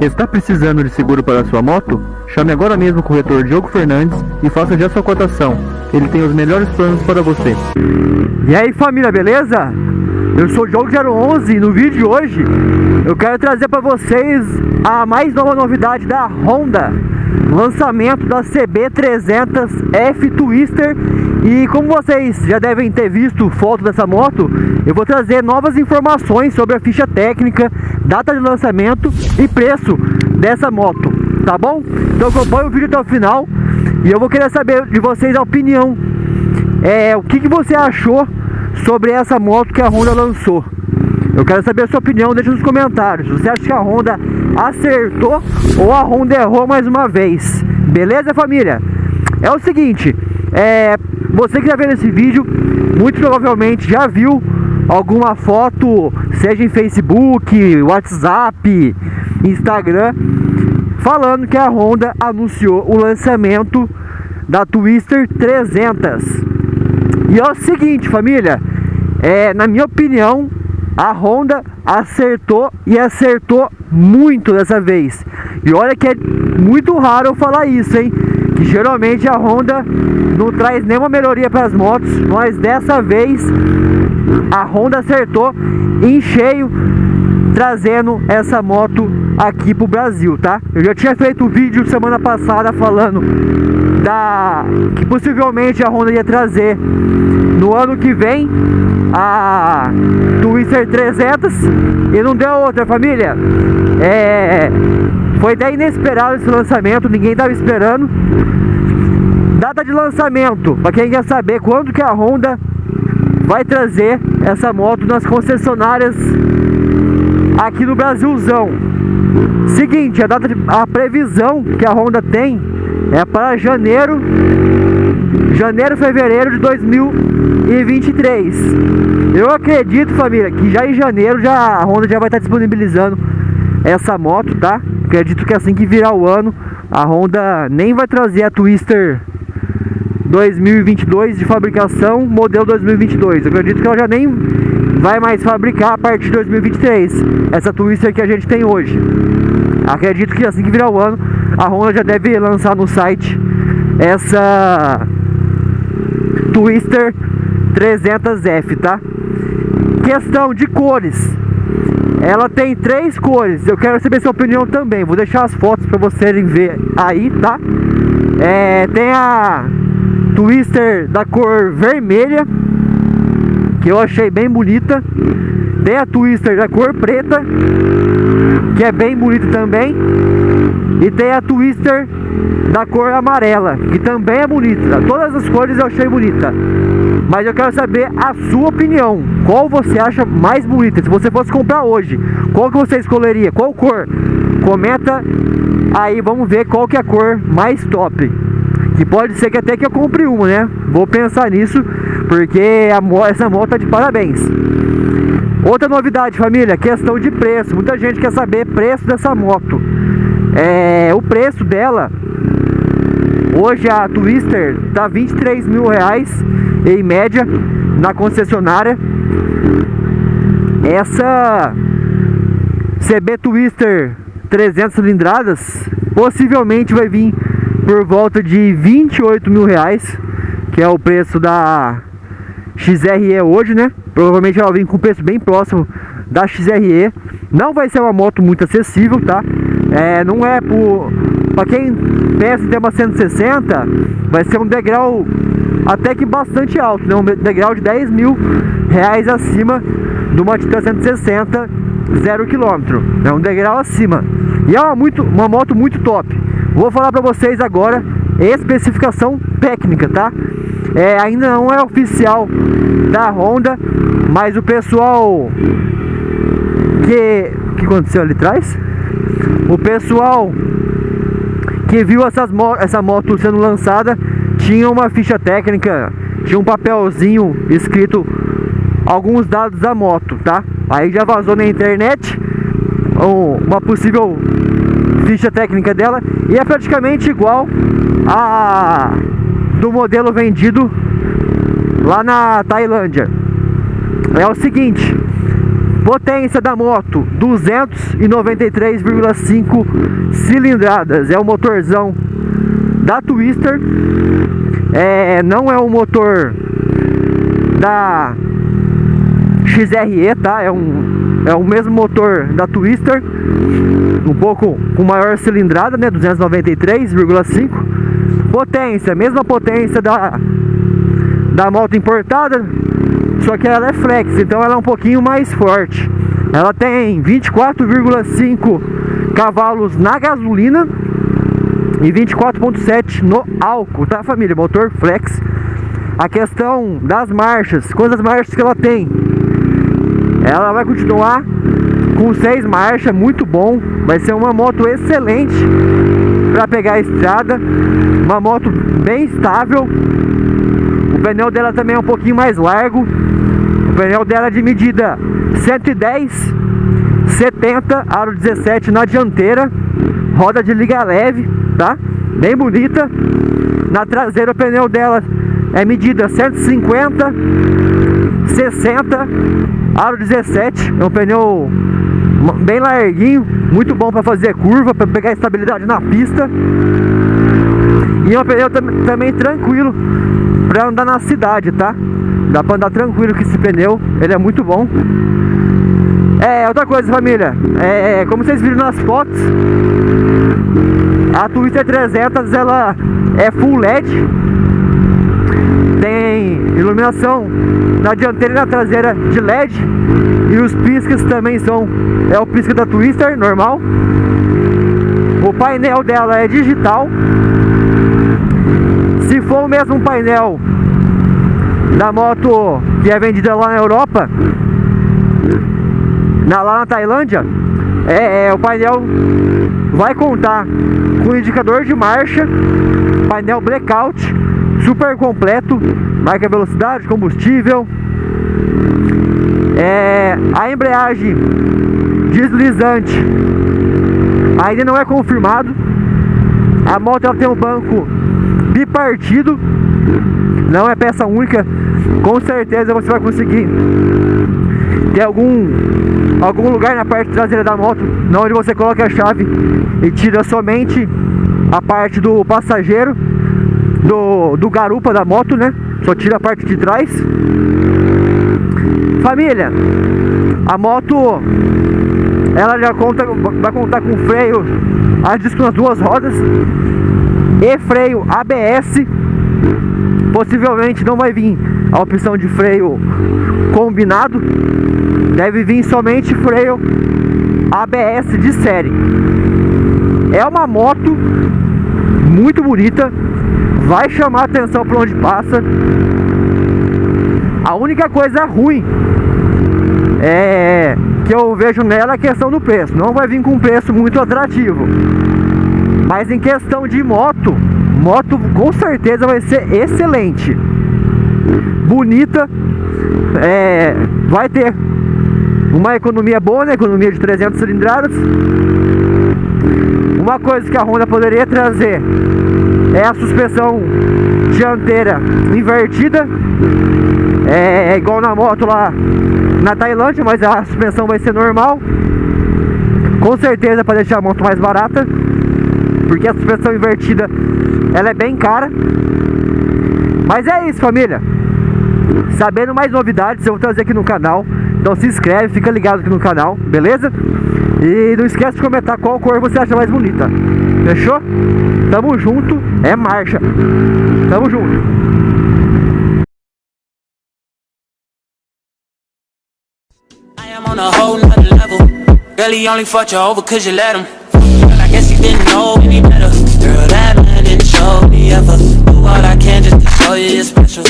Está precisando de seguro para sua moto? Chame agora mesmo o corretor Diogo Fernandes e faça já sua cotação. Ele tem os melhores planos para você. E aí família, beleza? Eu sou o Diogo 011 e no vídeo de hoje eu quero trazer para vocês a mais nova novidade da Honda lançamento da CB300F Twister e como vocês já devem ter visto foto dessa moto, eu vou trazer novas informações sobre a ficha técnica, data de lançamento e preço dessa moto, tá bom? Então acompanhe o vídeo até o final e eu vou querer saber de vocês a opinião, é, o que, que você achou sobre essa moto que a Honda lançou. Eu quero saber a sua opinião, deixa nos comentários. Você acha que a Honda acertou ou a Honda errou mais uma vez? Beleza, família? É o seguinte, é, você que está vendo esse vídeo, muito provavelmente já viu alguma foto, seja em Facebook, WhatsApp, Instagram, falando que a Honda anunciou o lançamento da Twister 300. E é o seguinte, família, é, na minha opinião, a Honda acertou e acertou muito dessa vez. E olha que é muito raro eu falar isso, hein? Que geralmente a Honda não traz nenhuma melhoria para as motos, mas dessa vez a Honda acertou em cheio trazendo essa moto aqui pro Brasil, tá? Eu já tinha feito um vídeo semana passada falando da que possivelmente a Honda ia trazer no ano que vem a Twister 300 e não deu outra família. É foi até inesperado esse lançamento ninguém estava esperando. Data de lançamento para quem quer saber quando que a Honda vai trazer essa moto nas concessionárias aqui no Brasilzão. Seguinte a data de, a previsão que a Honda tem é para janeiro janeiro, fevereiro de 2023. Eu acredito, família, que já em janeiro já a Honda já vai estar disponibilizando essa moto, tá? Acredito que assim que virar o ano, a Honda nem vai trazer a Twister 2022 de fabricação, modelo 2022. Eu acredito que ela já nem vai mais fabricar a partir de 2023, essa Twister que a gente tem hoje. Acredito que assim que virar o ano, a Honda já deve lançar no site essa Twister 300F, tá? Questão de cores. Ela tem três cores. Eu quero saber sua opinião também. Vou deixar as fotos para vocês ver aí, tá? É, tem a Twister da cor vermelha, que eu achei bem bonita. Tem a Twister da cor preta, que é bem bonita também. E tem a Twister da cor amarela, que também é bonita. Todas as cores eu achei bonita. Mas eu quero saber a sua opinião. Qual você acha mais bonita? Se você fosse comprar hoje, qual que você escolheria? Qual cor? Comenta aí, vamos ver qual que é a cor mais top. Que pode ser que até que eu compre uma, né? Vou pensar nisso, porque a, essa moto tá de parabéns. Outra novidade, família, questão de preço. Muita gente quer saber preço dessa moto. É, o preço dela Hoje a Twister tá 23 mil reais em média na concessionária. Essa CB Twister 300 cilindradas possivelmente vai vir por volta de 28 mil reais, que é o preço da XRE hoje, né? Provavelmente ela vem com preço bem próximo da XRE. Não vai ser uma moto muito acessível, tá? É, não é por para quem pensa em ter uma 160, vai ser um degrau até que bastante alto, né? Um degrau de 10 mil reais acima de uma Titan 160 zero quilômetro, é um degrau acima. E é uma, muito, uma moto muito top. Vou falar para vocês agora especificação técnica, tá? É, ainda não é oficial da Honda, mas o pessoal que que aconteceu ali atrás? O pessoal que viu essas, essa moto sendo lançada tinha uma ficha técnica, tinha um papelzinho escrito alguns dados da moto, tá? Aí já vazou na internet uma possível ficha técnica dela e é praticamente igual a do modelo vendido lá na Tailândia. É o seguinte, Potência da moto 293,5 cilindradas. É o motorzão da Twister. É, não é o motor da XRE, tá? É um é o mesmo motor da Twister, um pouco com maior cilindrada, né? 293,5. Potência, mesma potência da da moto importada, só que ela é flex, então ela é um pouquinho mais forte. Ela tem 24,5 cavalos na gasolina e 24,7 no álcool, tá família? Motor flex. A questão das marchas, quantas marchas que ela tem? Ela vai continuar com seis marchas, muito bom. Vai ser uma moto excelente para pegar a estrada. Uma moto bem estável. O pneu dela também é um pouquinho mais largo. O pneu dela é de medida 110, 70, aro 17 na dianteira. Roda de liga leve, tá? Bem bonita. Na traseira o pneu dela é medida 150, 60, aro 17. É um pneu bem larguinho, muito bom para fazer curva, para pegar estabilidade na pista. E é um pneu tam também tranquilo para andar na cidade, tá? Dá para andar tranquilo com esse pneu, ele é muito bom. É, outra coisa família, é, como vocês viram nas fotos, a Twister 300 ela é full LED, iluminação na dianteira e na traseira de LED. E os piscas também são é o pisca da Twister normal. O painel dela é digital. Se for o mesmo painel da moto que é vendida lá na Europa na, lá na Tailândia é, é, o painel vai contar com indicador de marcha painel blackout super completo, marca velocidade, combustível, é, a embreagem deslizante ainda não é confirmado. A moto ela tem um banco bipartido, não é peça única. Com certeza você vai conseguir ter algum algum lugar na parte traseira da moto, onde você coloca a chave e tira somente a parte do passageiro do, do garupa da moto, né? Só tira a parte de trás. Família, a moto ela já conta, vai contar com freio a disco nas duas rodas e freio ABS. Possivelmente não vai vir a opção de freio combinado, deve vir somente freio ABS de série. É uma moto muito bonita, vai chamar atenção por onde passa. A única coisa ruim é que eu vejo nela a questão do preço. Não vai vir com um preço muito atrativo. Mas em questão de moto, moto com certeza vai ser excelente. Bonita, é, vai ter uma economia boa, né? Economia de 300 cilindradas. Uma coisa que a Honda poderia trazer é a suspensão dianteira invertida. É, é igual na moto lá na Tailândia, mas a suspensão vai ser normal. Com certeza para deixar a moto mais barata, porque a suspensão invertida ela é bem cara. Mas é isso, família. Sabendo mais novidades, eu vou trazer aqui no canal. Então se inscreve, fica ligado aqui no canal, beleza? E não esquece de comentar qual cor você acha mais bonita. Fechou? Tamo junto, é marcha. Tamo junto. on only fought you over cause you let him Girl, I guess didn't know any better Girl, that man didn't show me ever Do all I can just to show you you're special